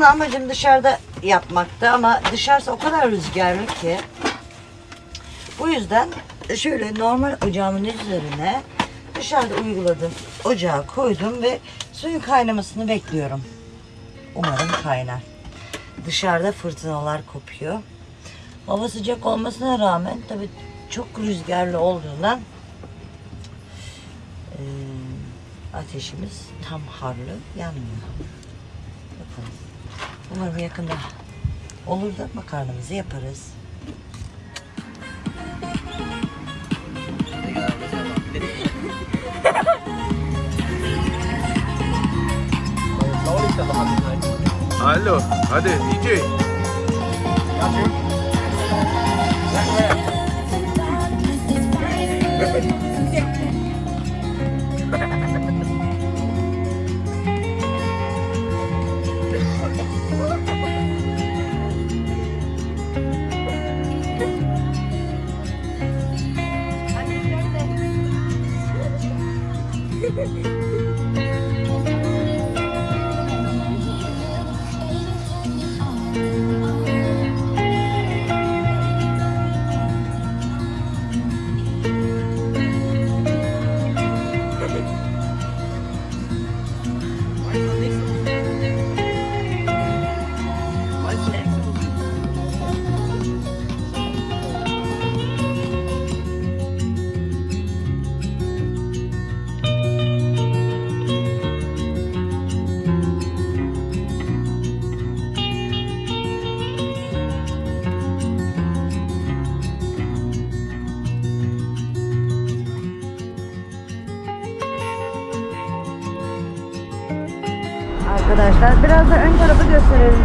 Aslında amacım dışarıda yapmaktı ama dışarısı o kadar rüzgarlı ki. Bu yüzden şöyle normal ocağımın üzerine dışarıda uyguladım. Ocağı koydum ve suyun kaynamasını bekliyorum. Umarım kaynar. Dışarıda fırtınalar kopuyor. Hava sıcak olmasına rağmen tabii çok rüzgarlı olduğundan eee, ateşimiz tam harlı yanmıyor. Bakalım. Umarım yakında olur da makarnamızı yaparız. Alo, hadi DJ. Arkadaşlar. Biraz da ön tarafı gösterelim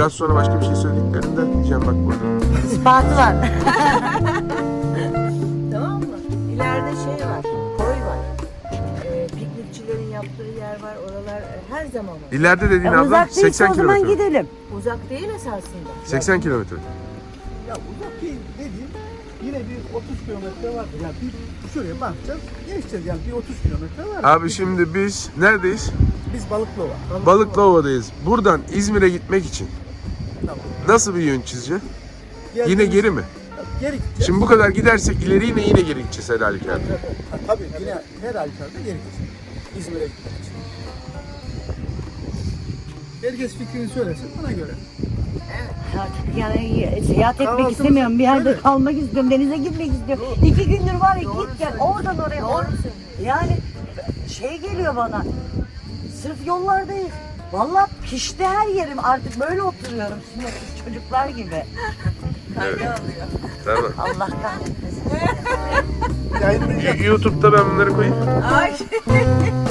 biraz sonra başka bir şey söylediklerinde diyeceğim bak burada. İspatı var. Tamam mı? İleride şey var, koy var. Ee, piknikçilerin yaptığı yer var. Oralar e, her zaman var. İleride dediğin E, abla uzak değilse 80 o zaman kilometre. gidelim. Uzak değil esasında. 80 kilometre. Ya uzak değil dediğim yine bir 30 kilometre vardır. Yani bir şuraya bakacağız. Geçeceğiz yani bir 30 kilometre var. Abi şimdi biz neredeyiz? Biz Balıklıova. Balıklıova'dayız. Buradan İzmir'e gitmek için Tamam. nasıl bir yön çizeceğiz? Yine geri mi? Geri gideceğiz. Şimdi bu kadar gidersek ileri yine yine geri gideceğiz her halükarda. Ha, Tabii yine her halükarda geri gideceğiz. İzmir'e için. Herkes fikrini söylesin ona göre. Artık yani seyahat etmek Kahvaltımızı- istemiyorum. Bir yerde Tabii. kalmak istiyorum. Denize gitmek istiyorum. İki gündür var ya git gel oradan oraya. Or yani şey geliyor bana. Sırf yollardayız. Vallahi pişti her yerim. Artık böyle oturuyorum. Sınırsız çocuklar gibi. Tamam. Allah kahretmesin. YouTube'da ben bunları koyayım. Ay.